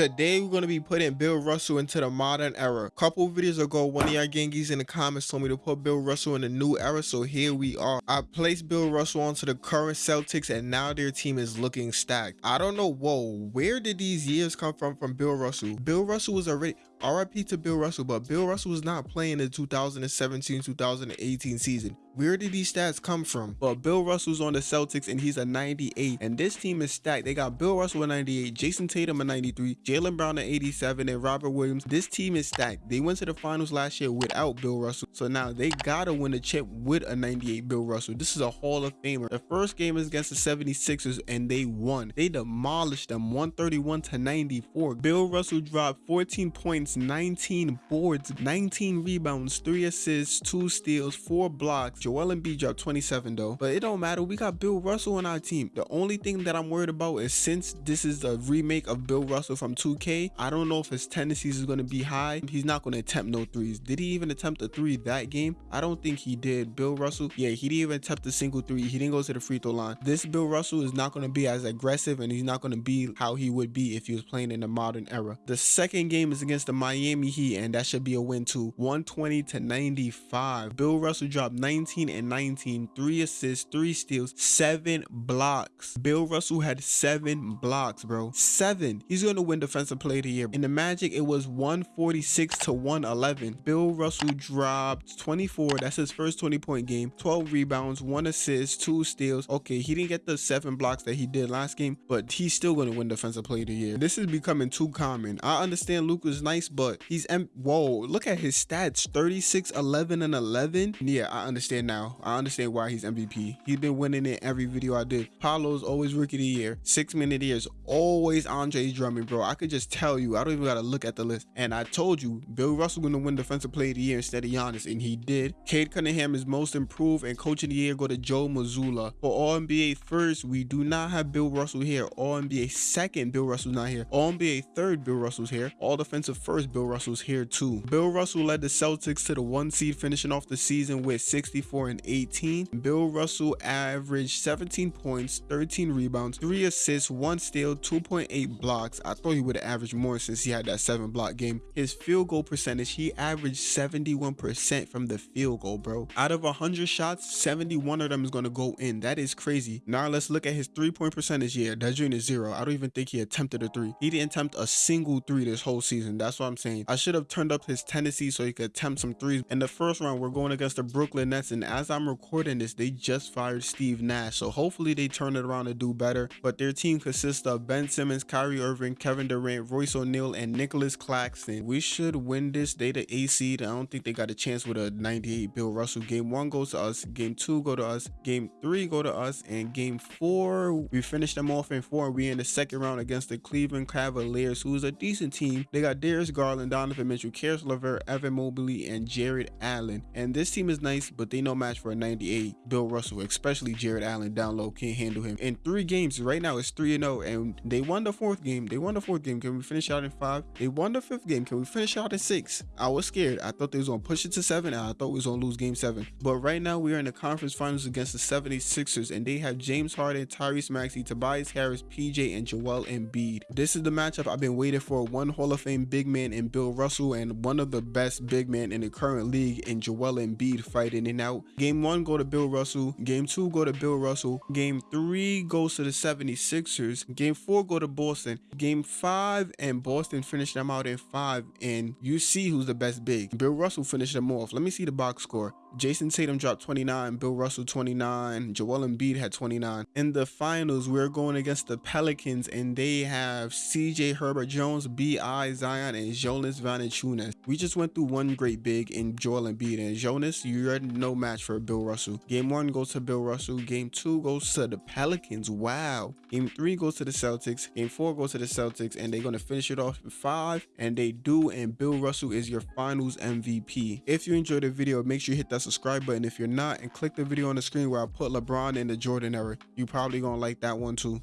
Today we're going to be putting Bill Russell into the modern era. A couple videos ago, one of y'all gangies in the comments told me to put Bill Russell in the new era, so here we are. I placed Bill Russell onto the current Celtics and now their team is looking stacked. I don't know, whoa, where did these years come from from Bill Russell? Bill Russell was already, RIP to Bill Russell, but Bill Russell was not playing the 2017-2018 season. Where did these stats come from? But Bill Russell's on the Celtics and he's a 98. And this team is stacked. They got Bill Russell at 98, Jayson Tatum at 93, Jaylen Brown at 87, and Robert Williams. This team is stacked. They went to the finals last year without Bill Russell. So now they gotta win the chip with a 98 Bill Russell. This is a Hall of Famer. The first game is against the 76ers and they won. They demolished them 131 to 94. Bill Russell dropped 14 points, 19 boards, 19 rebounds, 3 assists, 2 steals, 4 blocks, Joel Embiid dropped 27 though, but it don't matter. We got Bill Russell on our team. The only thing that I'm worried about is since this is a remake of Bill Russell from 2K, I don't know if his tendencies is going to be high. He's not going to attempt no threes. Did he even attempt a three that game? I don't think he did. Bill Russell, yeah, he didn't even attempt a single three. He didn't go to the free throw line. This Bill Russell is not going to be as aggressive and he's not going to be how he would be if he was playing in the modern era. The second game is against the Miami Heat and that should be a win too. 120 to 95. Bill Russell dropped 19 19 and 19, three assists, three steals, seven blocks. Bill Russell had seven blocks, bro. Seven. He's going to win Defensive Player of the Year. In the Magic, it was 146 to 111. Bill Russell dropped 24. That's his first 20 point game. 12 rebounds, one assist, two steals. Okay, he didn't get the seven blocks that he did last game, but he's still going to win Defensive Player of the Year. This is becoming too common. I understand Luka's nice, but he's M. Whoa, look at his stats 36, 11, and 11. Yeah, I understand now. I understand why he's MVP. He's been winning in every video I did. Paolo's always rookie of the year. Six minute years, always Andre Drummond, bro. I could just tell you. I don't even gotta look at the list. And I told you, Bill Russell gonna win Defensive Player of the Year instead of Giannis, and he did. Cade Cunningham is most improved, and Coach of the Year go to Joe Mazzulla. For All NBA first, we do not have Bill Russell here. All NBA second, Bill Russell's not here. All NBA third, Bill Russell's here. All defensive first, Bill Russell's here too. Bill Russell led the Celtics to the one seed, finishing off the season with 64 and 18. Bill Russell averaged 17 points, 13 rebounds, 3 assists, 1 steal, 2.8 blocks. I thought he would have averaged more since he had that 7 block game. His field goal percentage, he averaged 71% from the field goal, bro. Out of 100 shots, 71 of them is going to go in. That is crazy. Now let's look at his three-point percentage Yeah, That joint is zero. I don't even think he attempted a three. He didn't attempt a single three this whole season. That's what I'm saying. I should have turned up his tendency so he could attempt some threes. In the first round, we're going against the Brooklyn Nets and as I'm recording this, they just fired Steve Nash. So hopefully they turn it around and do better. But their team consists of Ben Simmons, Kyrie Irving, Kevin Durant, Royce O'Neale, and Nicolas Claxton. We should win this. They the A seed. I don't think they got a chance with a 98 Bill Russell. Game one goes to us. Game two go to us. Game three go to us. And game four, we finish them off in four. We in the second round against the Cleveland Cavaliers, who's a decent team. They got Darius Garland, Donovan Mitchell, Caris LeVert, Evan Mobley, and Jarrett Allen. And this team is nice, but they no match for a 98 Bill Russell, especially Jarrett Allen down low can't handle him. In three games, right now it's 3 0, and they won the fourth game. They won the fourth game. Can we finish out in five? They won the fifth game. Can we finish out in six? I was scared. I thought they was gonna push it to seven, and I thought we was gonna lose game seven. But right now we are in the conference finals against the 76ers, and they have James Harden, Tyrese Maxey, Tobias Harris, PJ, and Joel Embiid. This is the matchup I've been waiting for. One Hall of Fame big man in Bill Russell, and one of the best big men in the current league in Joel Embiid fighting it out. Game one go to Bill Russell. Game two go to Bill Russell. Game three goes to the 76ers. Game four go to Boston. Game five and Boston finish them out in five. And you see who's the best big. Bill Russell finished them off. Let me see the box score. Jayson Tatum dropped 29, Bill Russell 29, Joel Embiid had 29. In the finals, we're going against the Pelicans and they have CJ Herbert Jones, B.I. Zion, and Jonas Valanciunas. We just went through one great big in Joel Embiid and Jonas, you're no match for Bill Russell. Game one goes to Bill Russell, game two goes to the Pelicans. Wow. Game three goes to the Celtics, game four goes to the Celtics, and they're going to finish it off in five, and they do, and Bill Russell is your finals MVP. If you enjoyed the video, make sure you hit that subscribe button if you're not and click the video on the screen where I put LeBron in the Jordan era. You probably gonna like that one too.